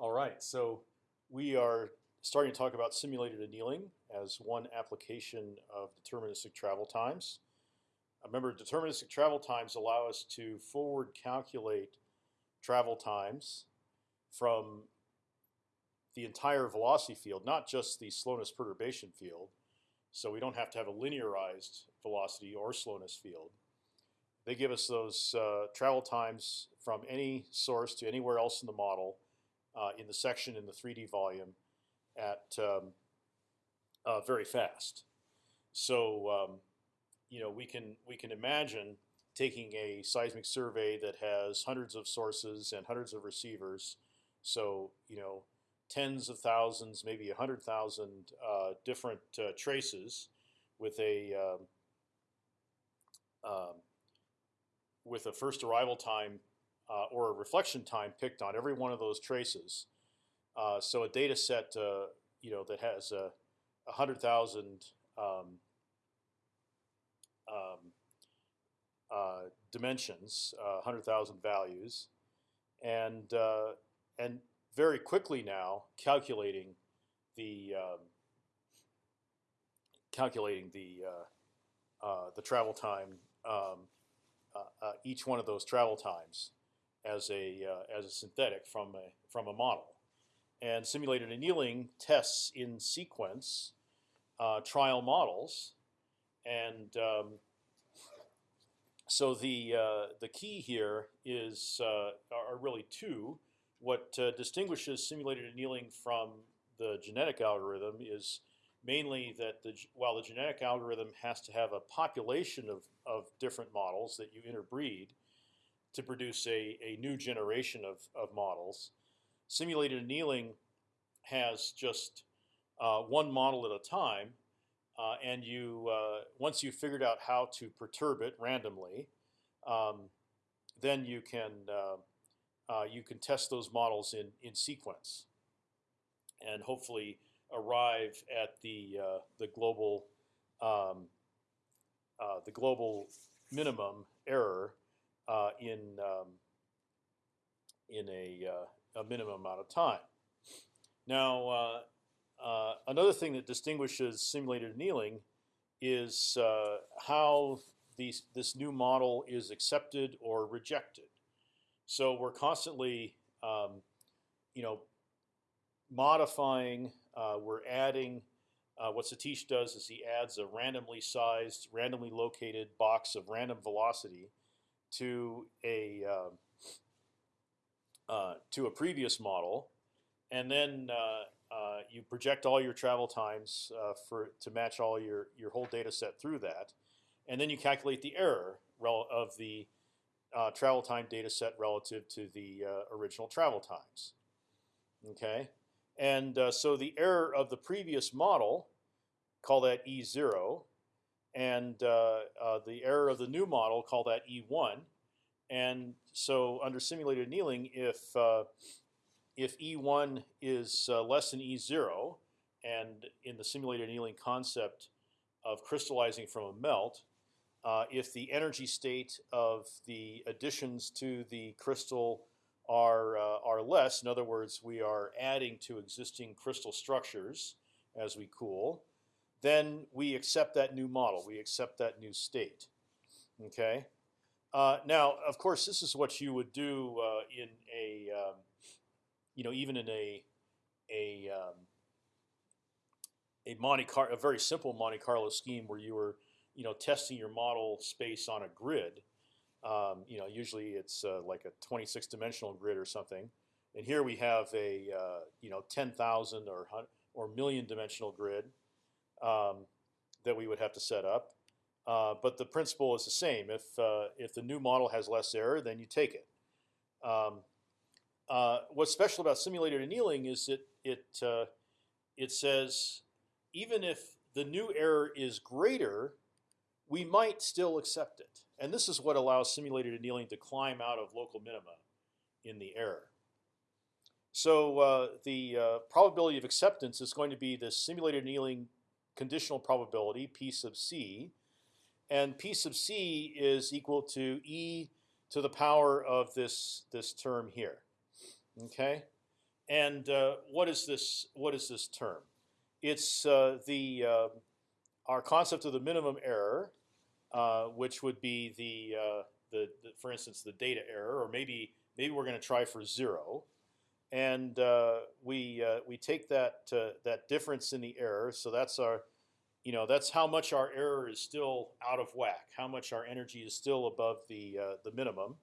All right, so we are starting to talk about simulated annealing as one application of deterministic travel times. Remember, deterministic travel times allow us to forward calculate travel times from the entire velocity field, not just the slowness perturbation field. So we don't have to have a linearized velocity or slowness field. They give us those uh, travel times from any source to anywhere else in the model uh, in the section in the 3D volume at um, uh, very fast. So um, you know we can we can imagine taking a seismic survey that has hundreds of sources and hundreds of receivers. So you know tens of thousands, maybe a hundred thousand uh, different uh, traces with a um, um, with a first arrival time uh, or a reflection time picked on every one of those traces. Uh, so a data set, uh, you know, that has a, a hundred thousand um, um, uh, dimensions, uh, hundred thousand values, and uh, and very quickly now calculating the um, calculating the the travel time um, each one of those travel times as a uh, as a synthetic from a from a model, and simulated annealing tests in sequence uh, trial models, and um, so the uh, the key here is uh, are really two. What uh, distinguishes simulated annealing from the genetic algorithm is mainly that the, while the genetic algorithm has to have a population of, of different models that you interbreed, to produce a, a new generation of, of models. Simulated annealing has just uh, one model at a time, uh, and you uh, once you've figured out how to perturb it randomly, um, then you can uh, uh, you can test those models in in sequence, and hopefully arrive at the uh, the global um, the global minimum error uh, in um, in a, uh, a minimum amount of time. Now, uh, uh, another thing that distinguishes simulated annealing is uh, how these, this new model is accepted or rejected. So we're constantly, um, you know, modifying. we're adding. Uh, what Satish does is he adds a randomly sized, randomly located box of random velocity to a uh, uh, to a previous model, and then uh, uh, you project all your travel times uh, for to match all your your whole data set through that, and then you calculate the error of the travel time data set relative to the original travel times. Okay, and so the error of the previous model, call that E zero, and uh, uh, the error of the new model, call that E1. And so under simulated annealing, if uh, if E1 is uh, less than E0, and in the simulated annealing concept of crystallizing from a melt, uh, if the energy state of the additions to the crystal are uh, are less, in other words, we are adding to existing crystal structures as we cool, then we accept that new model. We accept that new state. Okay. Uh, now, of course, this is what you would do uh, in a, um, you know, even in a a um, a Monte Car a very simple Monte Carlo scheme where you were, you know, testing your model space on a grid. Um, you know, usually it's uh, like a 26 dimensional grid or something, and here we have a uh, you know 10,000 or or million dimensional grid um, that we would have to set up. Uh, but the principle is the same. If uh, if the new model has less error, then you take it. Um, uh, what's special about simulated annealing is that it uh, it says even if the new error is greater, we might still accept it. And this is what allows simulated annealing to climb out of local minima in the error. So uh, the uh, probability of acceptance is going to be the simulated annealing conditional probability p sub c, and p sub c is equal to e to the power of this this term here. Okay, and uh, what is this? What is this term? It's uh, the uh, our concept of the minimum error, uh, which would be the, uh, the, the for instance the data error, or maybe maybe we're going to try for zero, and uh, we we take that that difference in the error. So that's our you know that's how much our error is still out of whack, how much our energy is still above the the minimum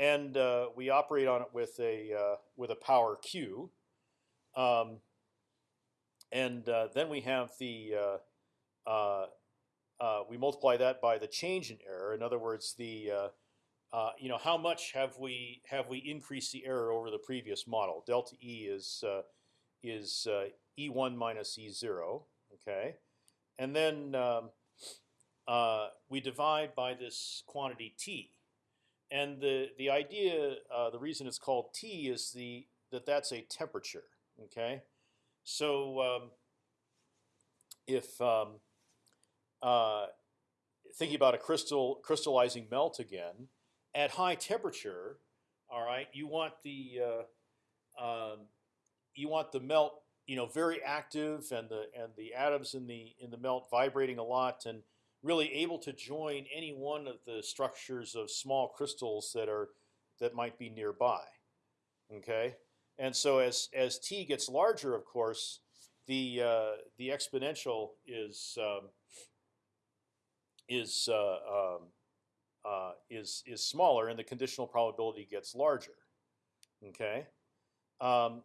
and uh, we operate on it with a uh, with a power Q, um, and uh, then we have the uh, uh, uh, we multiply that by the change in error. In other words, the you know how much have we have we increased the error over the previous model? Delta E is is E1 minus E0. Okay, and then um, we divide by this quantity T and the the idea, uh, the reason it's called T is the that that's a temperature. Okay, so um, if um, uh, thinking about a crystal crystallizing melt again, at high temperature, all right, you want the uh, um, you want the melt, you know, very active, and the and the atoms in the in the melt vibrating a lot, and really able to join any one of the structures of small crystals that are that might be nearby. Okay, and so as as t gets larger, of course, the uh, the exponential is um, is uh, um, uh, is is smaller, and the conditional probability gets larger. Okay, um,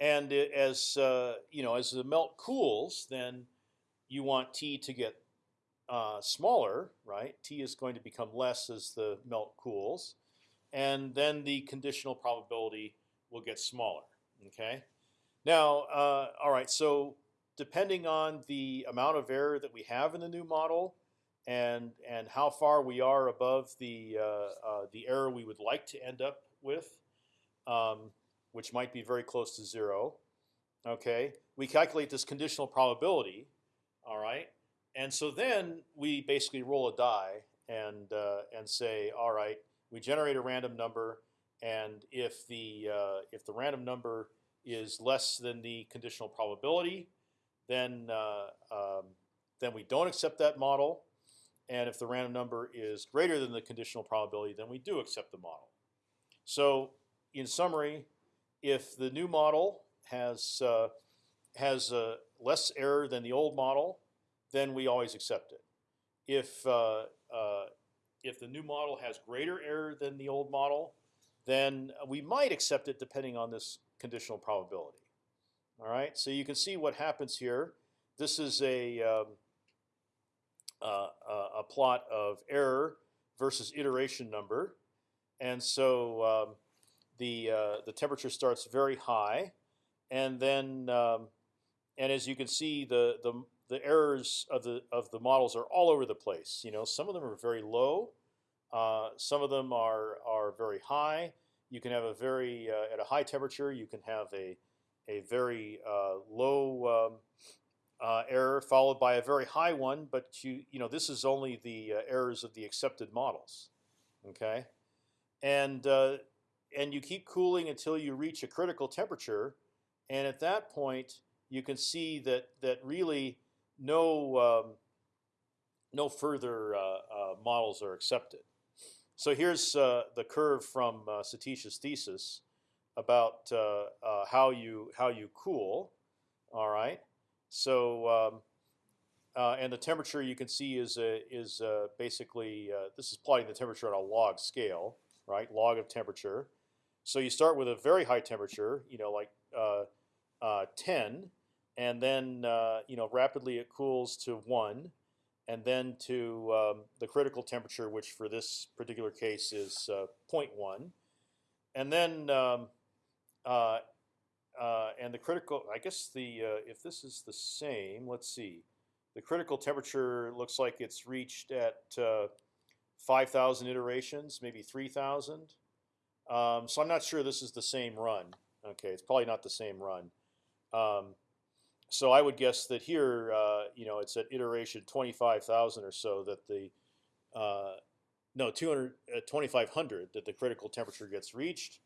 and as uh, you know, as the melt cools, then you want t to get uh, smaller, right? T is going to become less as the melt cools, and then the conditional probability will get smaller. Okay. Now, uh, all right. So depending on the amount of error that we have in the new model, and and how far we are above the uh, uh the error we would like to end up with, um, which might be very close to zero. Okay, we calculate this conditional probability. All right, and so then we basically roll a die and uh, and say, all right, we generate a random number, and if the uh, if the random number is less than the conditional probability, then uh, um, then we don't accept that model. And if the random number is greater than the conditional probability, then we do accept the model. So in summary, if the new model has uh, has uh, less error than the old model, then we always accept it. If uh, uh, if the new model has greater error than the old model, then we might accept it depending on this conditional probability. All right, so you can see what happens here. This is a um, a plot of error versus iteration number, and so um, the uh, the temperature starts very high, and then um, and as you can see, the the the errors of the of the models are all over the place. You know, some of them are very low, uh, some of them are are very high. You can have a very uh, at a high temperature. You can have a a very uh, low um, uh, error followed by a very high one. But you you know this is only the uh, errors of the accepted models. Okay, and and you keep cooling until you reach a critical temperature, and at that point you can see that that really no um, no further uh, uh, models are accepted. So here's uh, the curve from Satish's thesis about how you how you cool. All right. So um, uh, and the temperature you can see is uh, is uh, basically this is plotting the temperature on a log scale, right? Log of temperature. So you start with a very high temperature, you know, like 10, and then uh, you know rapidly it cools to one, and then to um, the critical temperature, which for this particular case is uh, 0.1, and then um, uh, uh, and the critical. I guess the uh, if this is the same, let's see. The critical temperature looks like it's reached at uh, 5,000 iterations, maybe 3,000. Um, so I'm not sure this is the same run. Okay, it's probably not the same run. Um, so I would guess that here, uh, you know, it's at iteration 25,000 or so that the, uh, no, 200, uh, 2500 that the critical temperature gets reached.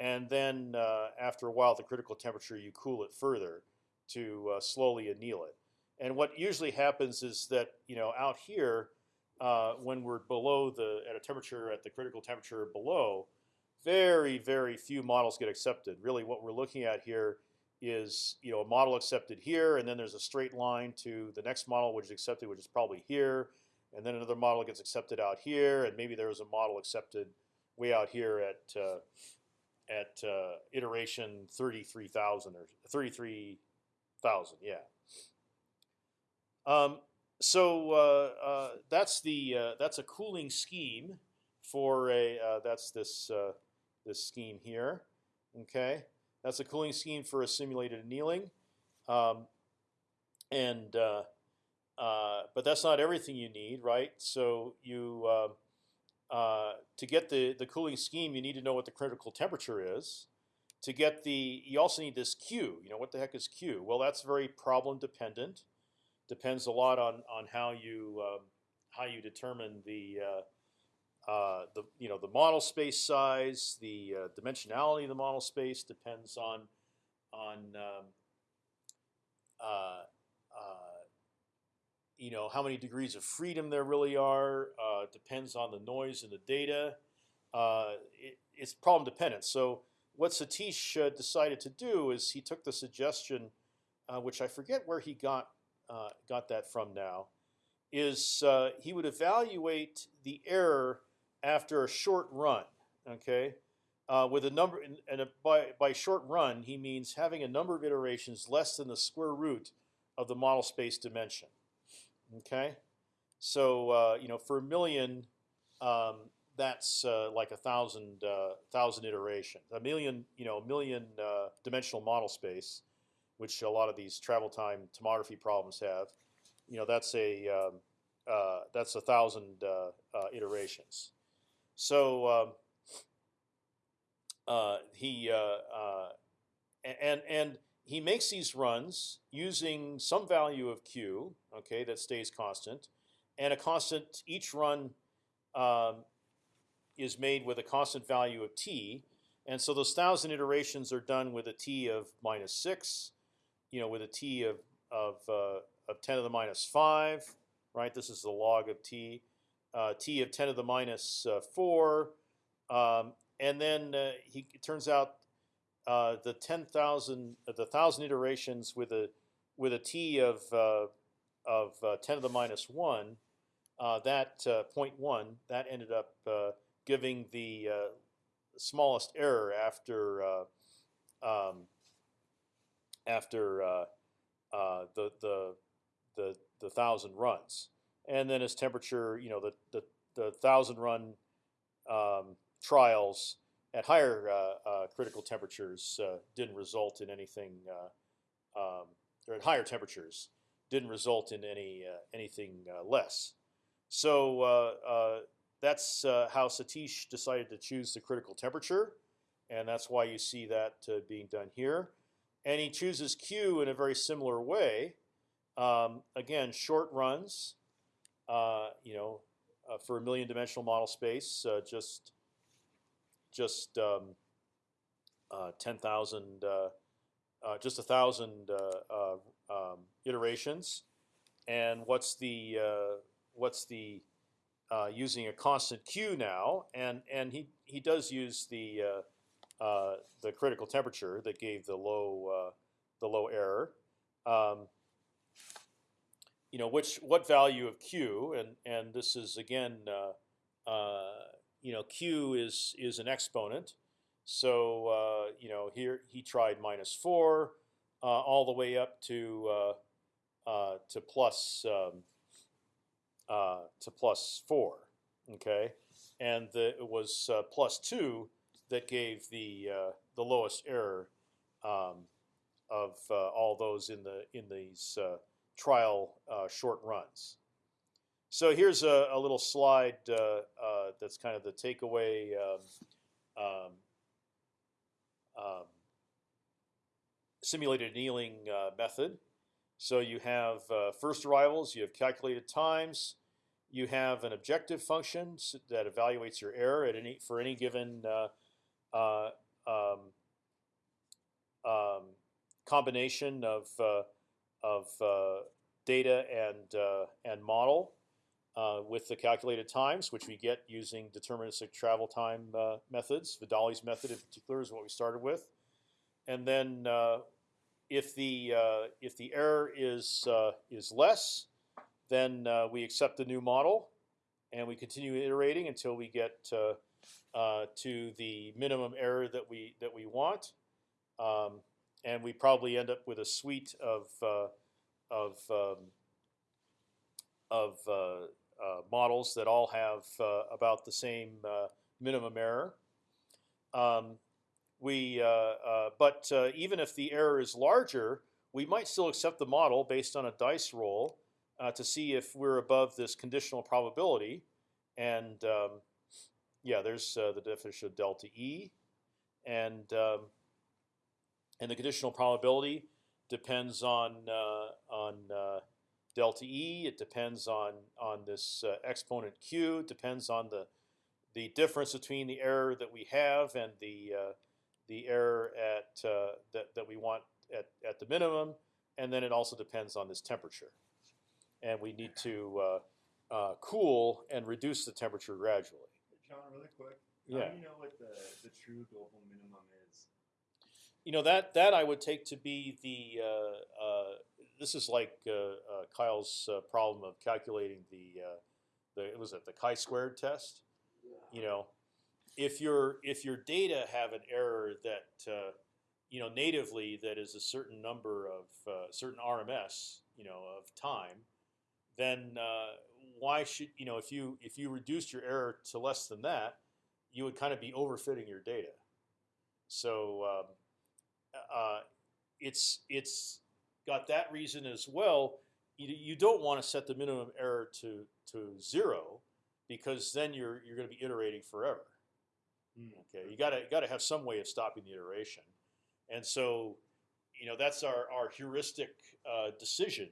and then uh, after a while, the critical temperature, you cool it further to uh, slowly anneal it. And what usually happens is that you know out here, uh, when we're below the at a temperature at the critical temperature below, very very few models get accepted. Really, what we're looking at here is you know a model accepted here, and then there's a straight line to the next model which is accepted, which is probably here, and then another model gets accepted out here, and maybe there was a model accepted way out here at uh, at uh, iteration thirty three thousand or thirty three thousand, yeah. Um, so uh, uh, that's the uh, that's a cooling scheme for a uh, that's this this scheme here. Okay, that's a cooling scheme for a simulated annealing, um, and uh, but that's not everything you need, right? So you to get the the cooling scheme, you need to know what the critical temperature is. To get the, you also need this Q. You know what the heck is Q? Well, that's very problem dependent depends a lot on on how you um, how you determine the uh, uh, the you know the model space size, the uh, dimensionality of the model space depends on on um, uh, uh, you know how many degrees of freedom there really are. Uh, depends on the noise in the data. It, it's problem dependent. So what Satish decided to do is he took the suggestion, which I forget where he got uh, got that from now, is uh, he would evaluate the error after a short run. Okay, uh, with a number and, a, by by short run he means having a number of iterations less than the square root of the model space dimension. Okay, so uh, you know for a million. Um, that's uh, like a thousand uh, thousand iterations. A million, you know, a million dimensional model space which a lot of these travel time tomography problems have, you know, that's a um, uh, that's a thousand uh, uh, iterations. So um, uh, he uh, and and he makes these runs using some value of q, okay, that stays constant, and a constant. Each run um, is made with a constant value of t, and so those thousand iterations are done with a t of minus six you know, with a t of of uh, of 10 to the minus five, right? This is the log of t, uh, t of 10 to the minus, uh, four, um, and then uh, he it turns out uh, the 10,000 uh, the thousand iterations with a with a t of of 10 to the minus one, that 0.1 that ended up giving the smallest error after. Um, after uh, uh, the the the the thousand runs, and then as temperature, you know, the the, the thousand run um, trials at higher uh, uh critical temperatures uh, didn't result in anything, uh, um, or at higher temperatures didn't result in any anything less. So that's how Satish decided to choose the critical temperature, and that's why you see that being done here and he chooses Q in a very similar way. Um, again, short runs, uh, you know, uh, for a million dimensional model space, uh, just just um, uh, ten thousand, uh, uh, just a thousand um, iterations. And what's the what's the using a constant Q now? And and he he does use the uh, the critical temperature that gave the low uh, the low error. Um, you know which what value of q and and this is again uh, uh you know q is is an exponent. So uh, you know here he tried minus four all the way up to to plus um, to plus four. Okay, and the, it was plus two that gave the uh, the lowest error um, of uh, all those in the in these uh, trial uh, short runs. So here's a, a little slide uh, uh, that's kind of the takeaway. Um, um, um simulated annealing method. So you have first arrivals, you have calculated times, you have an objective function that evaluates your error at any for any given uh, um, combination of uh, of uh, data and uh, and model uh, with the calculated times, which we get using deterministic travel time uh, methods. Vidale's method in particular is what we started with, and then uh, if the if the error is is less, then we accept the new model, and we continue iterating until we get uh, to the minimum error that we that we want, um, and we probably end up with a suite of uh, of um, of uh, uh, models that all have uh, about the same uh, minimum error. Um, we, uh, but even if the error is larger, we might still accept the model based on a dice roll to see if we're above this conditional probability. And um, yeah, there's the definition of delta E, and um, and the conditional probability depends on uh, on uh, delta E. It depends on on this uh, exponent Q. It depends on the the difference between the error that we have and the uh, the error at uh, that that we want at at the minimum, and then it also depends on this temperature, and we need to uh, uh, cool and reduce the temperature gradually. John, really quick. Yeah. How do you know what the, the true global minimum is? You know that that I would take to be the uh, uh, this is like uh, uh, Kyle's uh, problem of calculating the uh, the was it the chi-squared test. You know, if your if your data have an error that you know natively that is a certain number of certain RMS you know of time, then why should you know if you if you reduced your error to less than that, you would kind of be overfitting your data. So um, it's it's got that reason as well. You, you don't want to set the minimum error to to zero because then you're you're going to be iterating forever. Okay, you got to got to have some way of stopping the iteration, and so you know that's our our heuristic uh, decision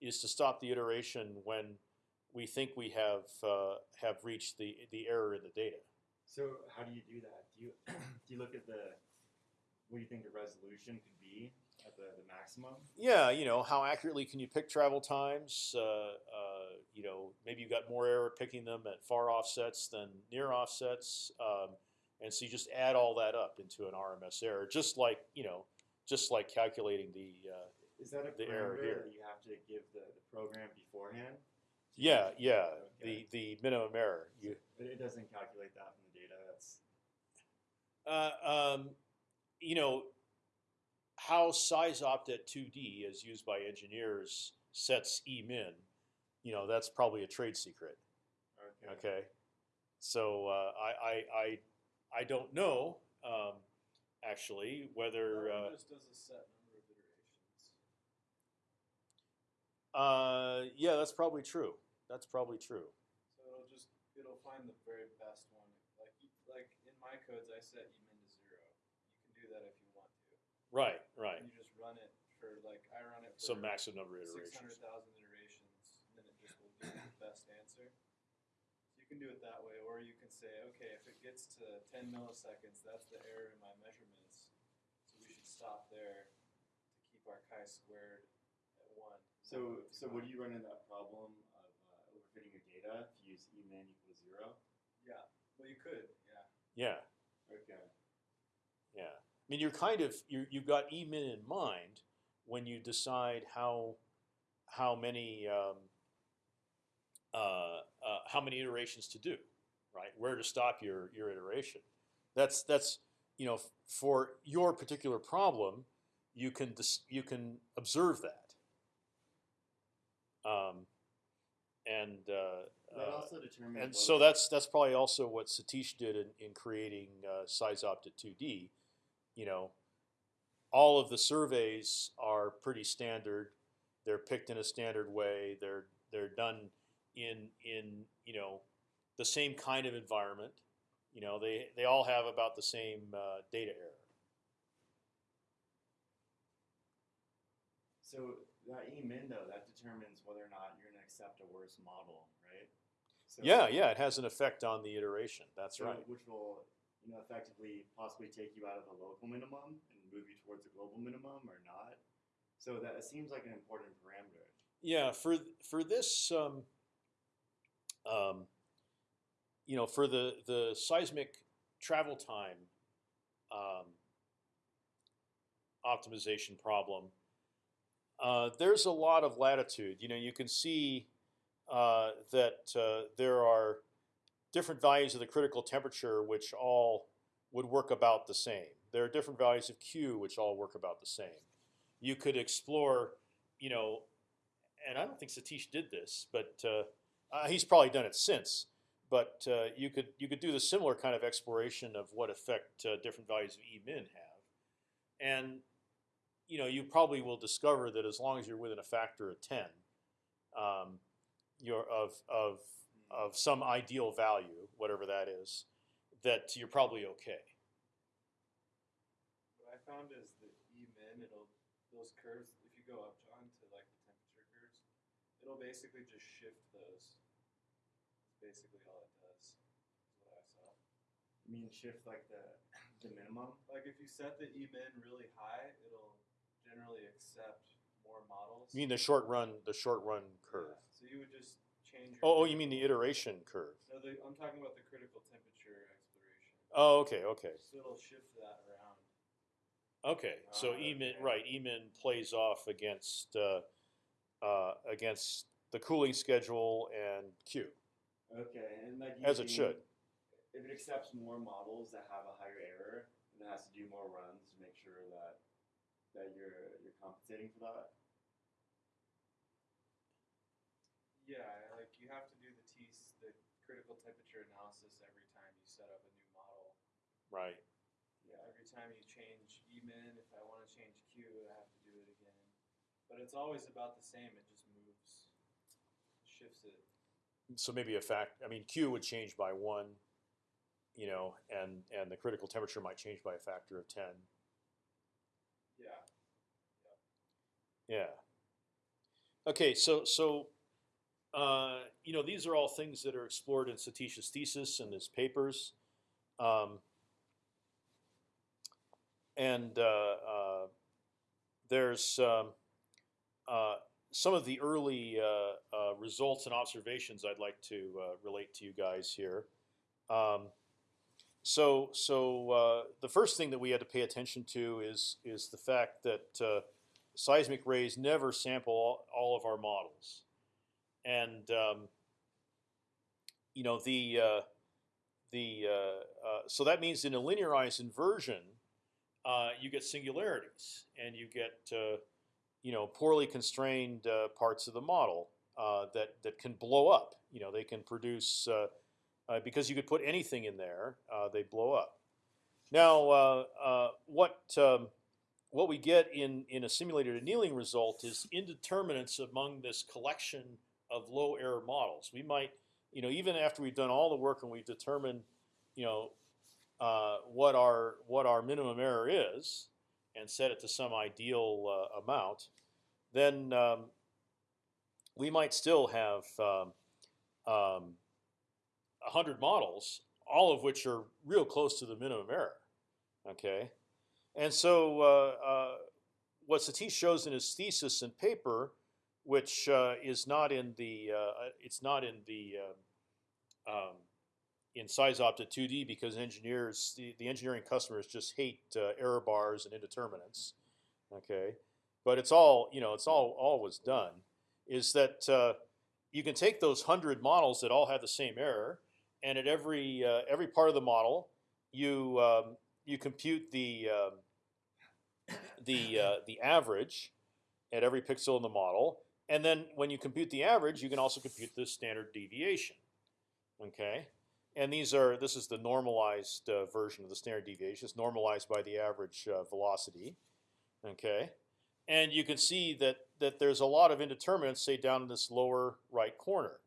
is to stop the iteration when we think we have uh, have reached the the error in the data. So how do you do that? Do you do you look at the what do you think the resolution could be at the, the maximum? Yeah, you know how accurately can you pick travel times? Uh, uh, you know maybe you've got more error picking them at far offsets than near offsets, um, and so you just add all that up into an RMS error, just like you know, just like calculating the. Uh, Is that a The error here. that you have to give the, the program beforehand? yeah, yeah, Okay. the the minimum error. You But it doesn't calculate that from the data. That's Uh, um, you know, how SeisOpt@2D as used by engineers sets E min, you know, that's probably a trade secret. okay. Okay. So uh, I, I, I, I don't know um, actually whether. Uh, just does a set number of iterations. uh, yeah, that's probably true. That's probably true. So it'll just it'll find the very best one. Like like in my codes, I set E min to zero. You can do that if you want to. Right, right. And you just run it for like I run it for Some maximum number of iterations. thousand iterations, and then it just will give you the best answer. So you can do it that way, or you can say, okay, if it gets to ten milliseconds, that's the error in my measurements. So we should stop there to keep our chi-squared at one. So so would you run into that problem of uh, overfitting your data if you use E min equals zero? Yeah. Well, you could. Yeah. Yeah, Okay. yeah. I mean, you're kind of you you've got E min in mind when you decide how how many um, uh, uh, how many iterations to do, right? Where to stop your your iteration. That's that's you know for your particular problem, you can dis- you can observe that. Um, and uh, That uh, also determines. and so that's that's probably also what Satish did in, in creating uh, SeisOpt@2D. You know, all of the surveys are pretty standard. They're picked in a standard way. They're they're done in in you know the same kind of environment. You know, they they all have about the same uh, data error. So that E min though, that determines whether or not you're going to accept a worse model, right? So, Yeah, yeah, it has an effect on the iteration. That's so right. Which will, you know, effectively possibly take you out of the local minimum and move you towards the global minimum or not. So that seems like an important parameter. Yeah, for for this, um, um, you know, for the the seismic travel time um, optimization problem, uh, there's a lot of latitude. You know, you can see uh, that uh, there are different values of the critical temperature which all would work about the same. There are different values of Q which all work about the same. You could explore, you know, and I don't think Satish did this, but uh, uh, he's probably done it since. But uh, you could you could do the similar kind of exploration of what effect uh, different values of E min have, and you know you probably will discover that as long as you're within a factor of ten, um, you're of of of some ideal value, whatever that is, that you're probably okay. What I found is that E min, it'll those curves. If you go up, John, to like the temperature curves, it'll basically just shift those. That's basically all it does. Is what I saw. You mean shift like the the minimum? Like if you set the E min really high, it'll generally accept more models. You mean the short run, the short run curve? Yeah, So you would just change. Your Oh, oh, you mean the iteration curve? No, the, I'm talking about the critical temperature exploration. Oh, okay, okay. So it'll shift that around. Okay, so Ah, Emin okay. right? Emin plays off against uh, uh, against the cooling schedule and Q, Okay, and like as it should. If it accepts more models that have a higher error, then it has to do more runs to make sure that that you're you're compensating for that. Yeah, like you have to do the T the critical temperature analysis every time you set up a new model. Right. Yeah. Every time you change E min, if I want to change Q, I have to do it again. But it's always about the same. It just moves, shifts it. So maybe a fact. I mean, Q would change by one, you know, and and the critical temperature might change by a factor of ten. Yeah. Yeah. Okay, so so uh, you know these are all things that are explored in Satish's thesis and his papers, um, and uh, uh, there's um, uh, some of the early results and observations I'd like to relate to you guys here. Um, so so uh, the first thing that we had to pay attention to is is the fact that uh, seismic rays never sample all, all of our models, and um, you know the uh, the uh, uh, so that means in a linearized inversion, uh, you get singularities and you get uh, you know poorly constrained uh, parts of the model that that can blow up. You know they can produce because you could put anything in there, they blow up. Now, what um, what we get in in a simulated annealing result is indeterminates among this collection of low error models. We might, you know, even after we've done all the work and we've determined, you know, uh, what our what our minimum error is, and set it to some ideal uh, amount, then um, we might still have um, um, hundred models, all of which are real close to the minimum error. Okay, and so uh, uh, what Satish shows in his thesis and paper, which uh, is not in the uh, it's not in the um, um, in SeisOpt@2D because engineers the, the engineering customers just hate uh, error bars and indeterminates. Okay, but it's all you know. It's all was done is that uh, you can take those hundred models that all have the same error, and at every uh, every part of the model, you um, you compute the um, the uh, the average at every pixel in the model, and then when you compute the average, you can also compute the standard deviation. Okay, and these are this is the normalized uh, version of the standard deviation. It's normalized by the average uh, velocity. Okay, and you can see that that there's a lot of indeterminates, say down in this lower right corner.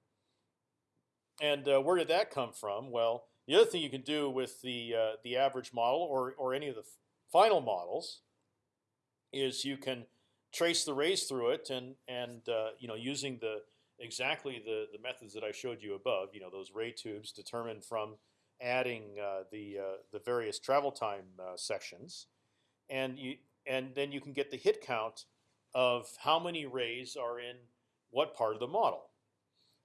And uh, where did that come from? Well, the other thing you can do with the uh, the average model or or any of the final models is you can trace the rays through it and and uh, you know using the exactly the the methods that I showed you above. You know those ray tubes determined from adding uh, the uh, the various travel time uh, sections, and you and then you can get the hit count of how many rays are in what part of the model.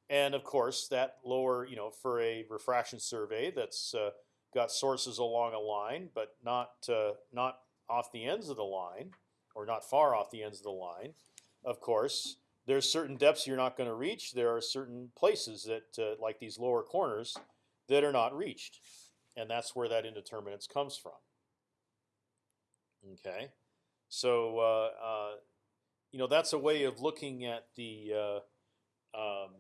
And of course, that lower, you know, for a refraction survey that's uh, got sources along a line, but not uh, not off the ends of the line, or not far off the ends of the line. Of course, there's certain depths you're not going to reach. There are certain places that, uh, like these lower corners, that are not reached, and that's where that indeterminance comes from. Okay, so uh, uh, you know that's a way of looking at the uh, um,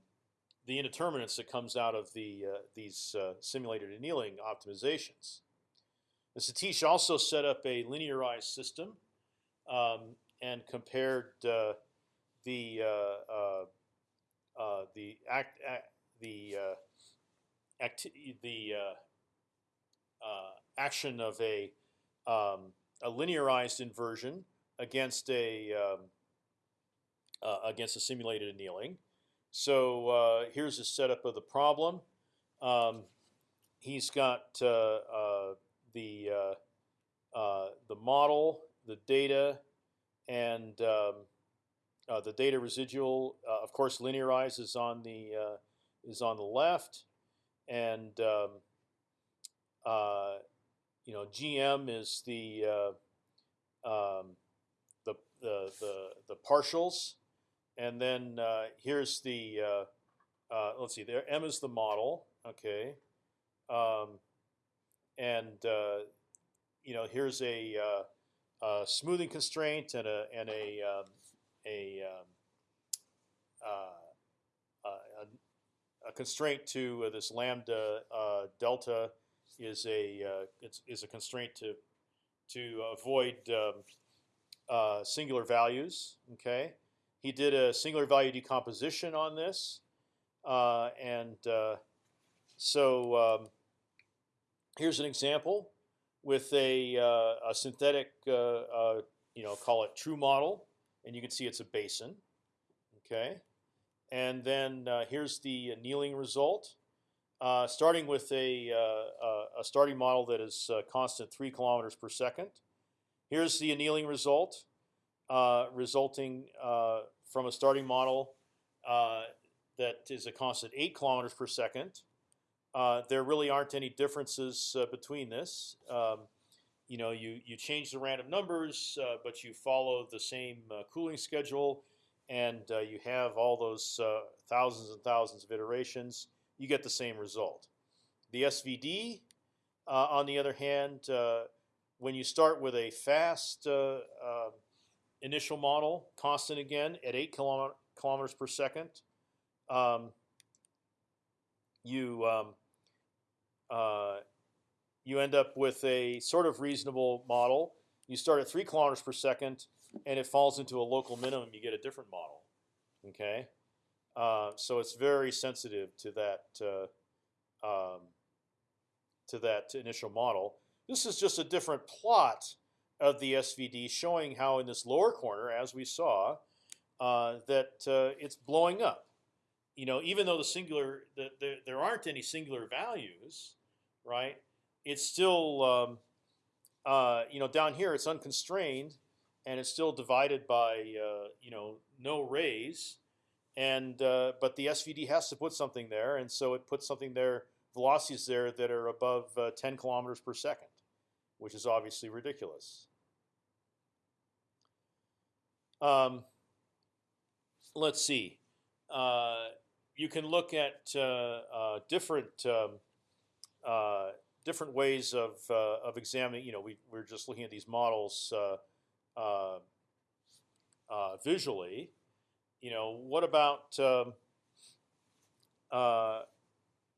the indeterminance that comes out of the uh, these uh, simulated annealing optimizations. The Satish also set up a linearized system um, and compared uh, the the act, act the acti the action of a um, a linearized inversion against a um, uh, against a simulated annealing. So uh, here's a setup of the problem. Um, he's got uh, uh the uh, uh, the model, the data, and um, the data residual. of course, linearized is on the is on the left, and um, you know, GM is the uh, um, the, the the the partials, and then uh, here's the uh, uh let's see there. M is the model, okay, um, and uh, you know here's a, uh, a, smoothing constraint and a and a um, a, um, a, a constraint to this lambda delta is a uh, it's, is a constraint to to avoid um, uh, singular values. Okay, he did a singular value decomposition on this, uh, and uh, so um, here's an example with a, uh, a synthetic, uh, you know, call it true model, and you can see it's a basin. Okay, and then here's the annealing result. Uh, starting with a, uh, a starting model that is uh, constant three kilometers per second. Here's the annealing result, uh, resulting uh, from a starting model that is a constant eight kilometers per second. There really aren't any differences between this. Um, you know, you you change the random numbers, but you follow the same cooling schedule, and you have all those thousands and thousands of iterations you get the same result. The SVD, uh, on the other hand, uh, when you start with a fast uh, um, initial model, constant again at eight kilometers per second, um, you um, uh, you end up with a sort of reasonable model. You start at three kilometers per second, and it falls into a local minimum. You get a different model. Okay. Uh, so it's very sensitive to that uh, um, to that initial model. This is just a different plot of the SVD showing how in this lower corner, as we saw, uh, that uh, it's blowing up. You know, even though the singular the, the, there aren't any singular values, right? It's still um, uh, you know down here it's unconstrained, and it's still divided by you know no rays and uh, but the SVD has to put something there, and so it puts something there, velocities there that are above uh, 10 kilometers per second, which is obviously ridiculous. Um, let's see. Uh, you can look at uh, uh, different um, uh, different ways of of examining. You know, we we're just looking at these models visually you know, what about um, uh,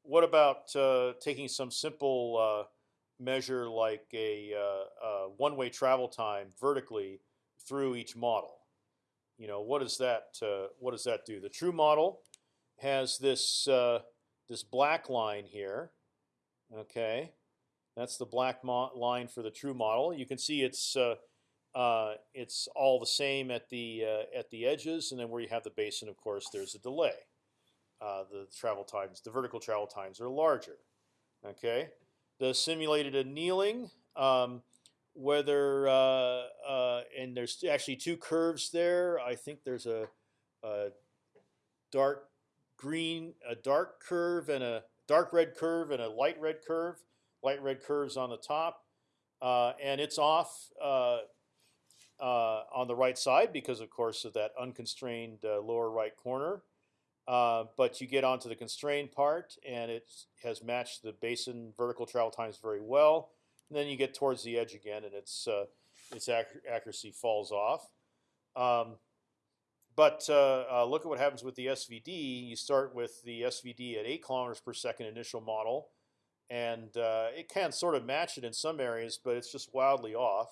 what about uh, taking some simple uh, measure like a, uh, a one-way travel time vertically through each model? You know, what does that uh, what does that do? The true model has this uh, this black line here. Okay, that's the black line for the true model. You can see it's uh, it's all the same at the uh, at the edges, and then where you have the basin, of course, there's a delay. Uh, the travel times, the vertical travel times, are larger. Okay, the simulated annealing, um, whether uh, uh, and there's actually two curves there. I think there's a, a dark green, a dark curve and a dark red curve and a light red curve. Light red curves on the top, uh, and it's off uh, uh, on the right side because, of course, of that unconstrained uh, lower right corner. But you get onto the constrained part, and it has matched the basin vertical travel times very well. And then you get towards the edge again, and its its ac accuracy falls off. Um, but uh, uh, look at what happens with the SVD. You start with the SVD at eight kilometers per second initial model, and uh, it can sort of match it in some areas, but it's just wildly off.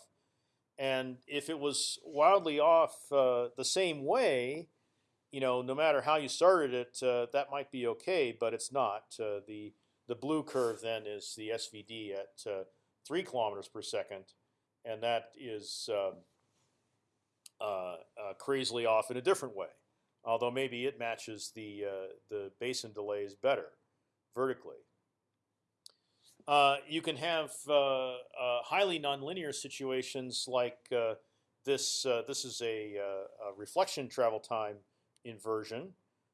And if it was wildly off uh, the same way, you know, no matter how you started it, uh, that might be okay, but it's not. Uh, the the blue curve then is the SVD at uh, three kilometers per second, and that is um, uh, crazily off in a different way. Although maybe it matches the the basin delays better vertically. Uh, you can have uh, uh, highly nonlinear situations like this. this is a, a, reflection travel time inversion,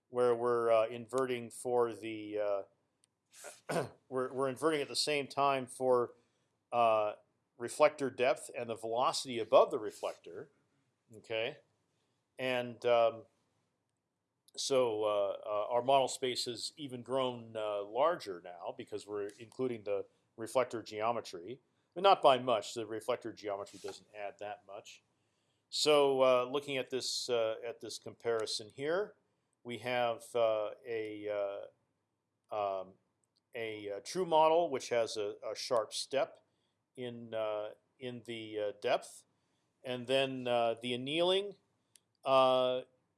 where we're inverting for the we're, we're inverting at the same time for reflector depth and the velocity above the reflector. Okay, and um, so uh, uh, our model space has even grown uh, larger now because we're including the reflector geometry, but not by much. The reflector geometry doesn't add that much. So uh, looking at this uh, at this comparison here, we have uh, a um, a, true model which has a, a sharp step in in the depth, and then the annealing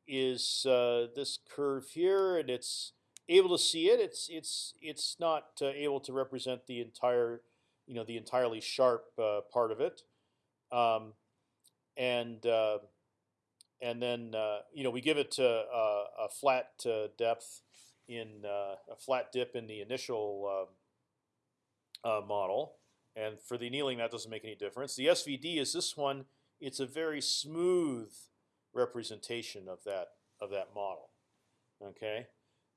is uh, this curve here, and it's able to see it. It's it's it's not uh, able to represent the entire, you know, the entirely sharp uh, part of it, um, and uh, and then uh, you know we give it a, a flat uh, depth in a flat dip in the initial model, and for the annealing that doesn't make any difference. The SVD is this one. It's a very smooth representation of that of that model. Okay,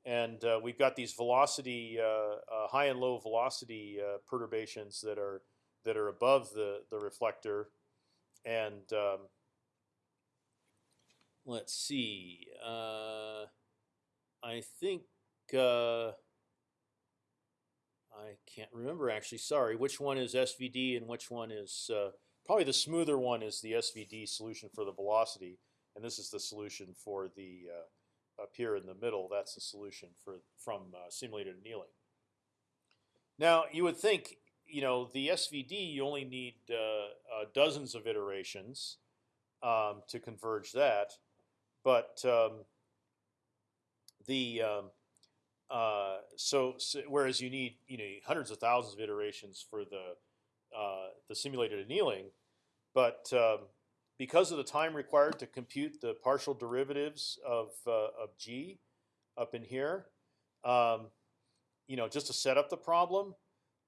and uh, we've got these velocity, uh, uh, high and low velocity uh, perturbations that are that are above the the reflector, and um, let's see. Uh, I think. Uh, I can't remember actually. Sorry, which one is SVD and which one is probably the smoother one is the SVD solution for the velocity and this is the solution for the uh, up here in the middle. That's the solution for from uh, simulated annealing. Now you would think, you know, the SVD you only need uh, uh, dozens of iterations um, to converge that, but um, the um, uh, so, so, whereas you need you know hundreds of thousands of iterations for the uh, the simulated annealing, but um, because of the time required to compute the partial derivatives of uh, of g up in here, um, you know, just to set up the problem,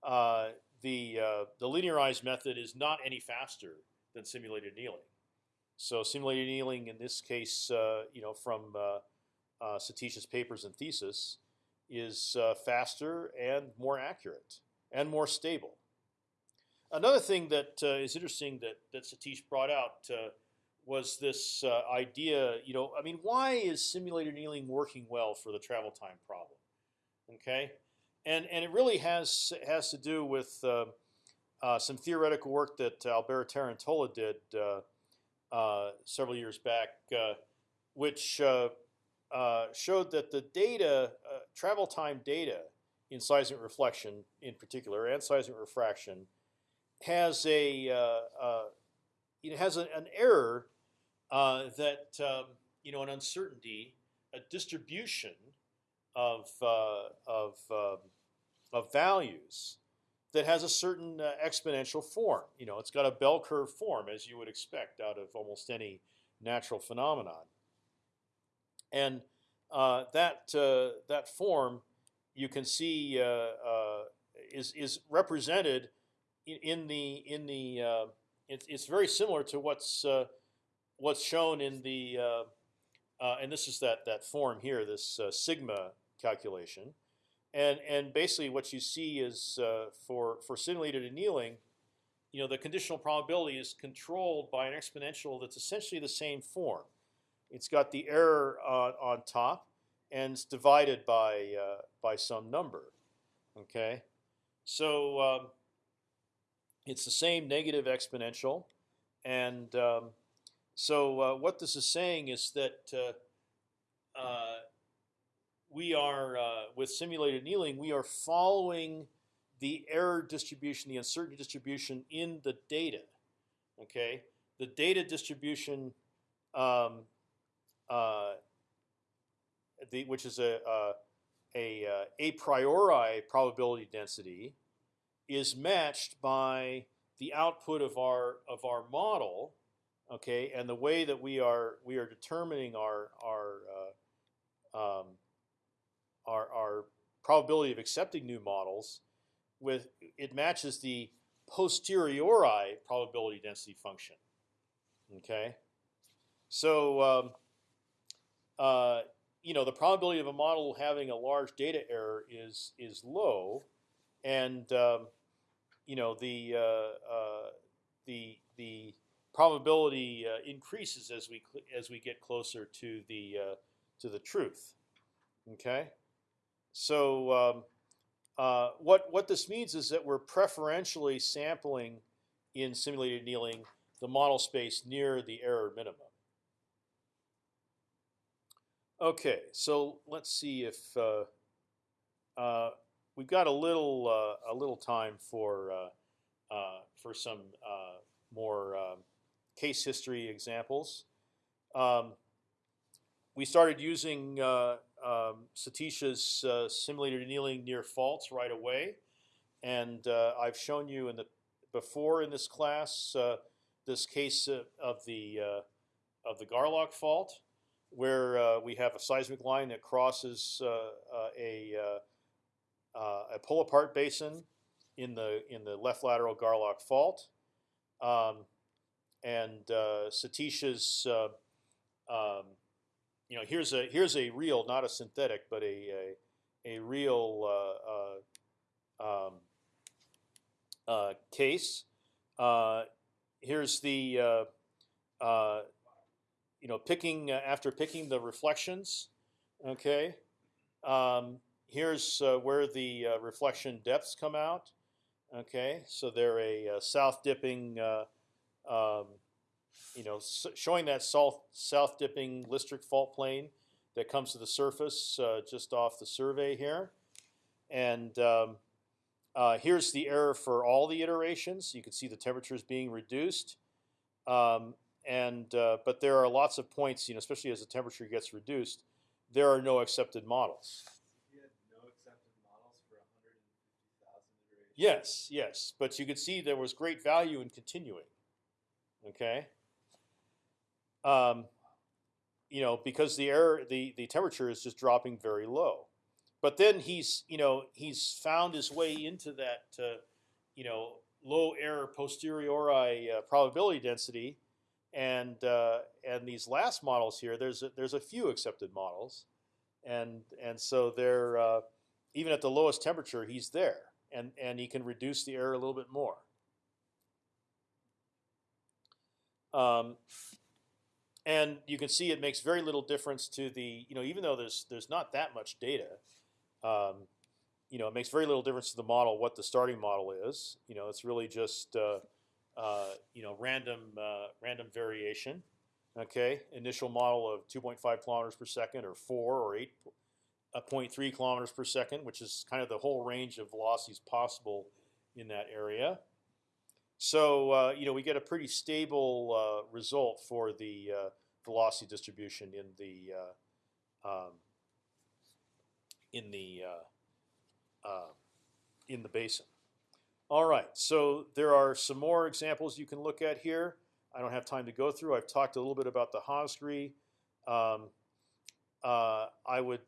uh, the uh, the linearized method is not any faster than simulated annealing. So simulated annealing in this case, uh, you know, from uh, uh, Satish's papers and thesis, is faster and more accurate and more stable. Another thing that uh, is interesting that that Satish brought out uh, was this uh, idea. You know, I mean, why is simulated annealing working well for the travel time problem? Okay, and and it really has has to do with uh, uh, some theoretical work that Alberto Tarantola did uh, several years back, which showed that the data, travel time data in seismic reflection in particular, and seismic refraction has a uh, uh, it has an error uh, that um, you know an uncertainty, a distribution of uh, of um, of values that has a certain uh, exponential form. You know, it's got a bell curve form as you would expect out of almost any natural phenomenon, and uh, that that form you can see is is represented in, the in the uh, it's it's very similar to what's uh, what's shown in the uh, uh, and this is that that form here, this uh, sigma calculation, and and basically what you see is uh, for for simulated annealing, you know, the conditional probability is controlled by an exponential that's essentially the same form. It's got the error on, on top, and it's divided by by some number. Okay, so um, it's the same negative exponential, and um, so uh, what this is saying is that uh, uh, we are uh, with simulated annealing, we are following the error distribution, the uncertainty distribution in the data. Okay, the data distribution, um, uh, the, which is a a, a uh, a priori probability density, is matched by the output of our of our model okay and the way that we are we are determining our our uh, um, our, our probability of accepting new models with it matches the posteriori probability density function okay? So um, uh, you know the probability of a model having a large data error is is low and um, you know the uh, uh, the the probability uh, increases as we as we get closer to the uh, to the truth. Okay, so um, uh, what what this means is that we're preferentially sampling in simulated annealing the model space near the error minimum. Okay, so let's see if uh, we've got a little uh, a little time for for some more. Um, case history examples. Um, we started using uh, um, Satish's uh, simulated annealing near faults right away, and uh, I've shown you in the before in this class uh, this case of the uh, of the Garlock fault, where uh, we have a seismic line that crosses a a pull apart basin in the in the left lateral Garlock fault. Um, and uh, Satish's, uh, um, you know, here's a here's a real, not a synthetic, but a a, a real uh, uh um, uh, case. Uh, here's the you know picking after picking the reflections. Okay, um, here's where the reflection depths come out. Okay, so they're a south dipping um, you know, showing that south south dipping Listric fault plane that comes to the surface uh, just off the survey here, and um, uh, here's the error for all the iterations. You can see the temperatures being reduced, um, and uh, but there are lots of points, you know, especially as the temperature gets reduced, there are no accepted models. Yes, yes, but you could see there was great value in continuing. Okay. Um, you know, because the air, the the temperature is just dropping very low. But then he's, you know, he's found his way into that, uh, you know, low error posteriori uh, probability density, and uh, and these last models here, there's a, there's a few accepted models, and and so they're uh, even at the lowest temperature, he's there, and and he can reduce the error a little bit more. Um, and you can see it makes very little difference to the you know even though there's there's not that much data, um, you know it makes very little difference to the model what the starting model is. You know it's really just uh, uh, you know random uh, random variation. Okay, initial model of 2.5 kilometers per second, or four, or 8.3 kilometers per second, which is kind of the whole range of velocities possible in that area. So uh, you know we get a pretty stable uh, result for the uh, velocity distribution in the uh, um, in the uh, uh, in the basin. All right, so there are some more examples you can look at here. I don't have time to go through. I've talked a little bit about the Hosgri. Um, I would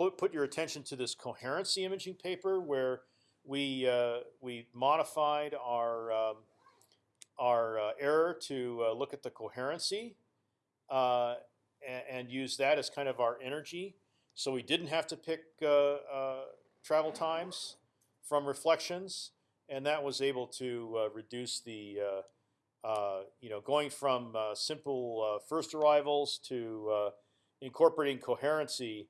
put, put your attention to this coherency imaging paper where we uh, we modified our um, our uh, error to uh, look at the coherency uh, and, and use that as kind of our energy. So we didn't have to pick uh, uh, travel times from reflections, and that was able to reduce the you know going from simple first arrivals to incorporating coherency.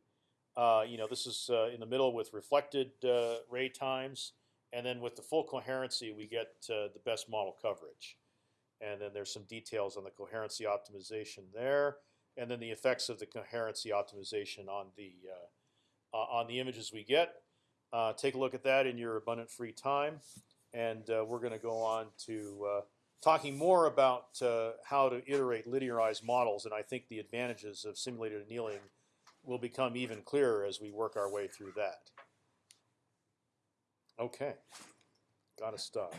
Uh, you know, this is uh, in the middle with reflected uh, ray times, and then with the full coherency, we get uh, the best model coverage. And then there's some details on the coherency optimization there, and then the effects of the coherency optimization on the uh, on the images we get. Take a look at that in your abundant free time, and we're going to go on to talking more about how to iterate linearized models, and I think the advantages of simulated annealing will become even clearer as we work our way through that. Okay, got to stop.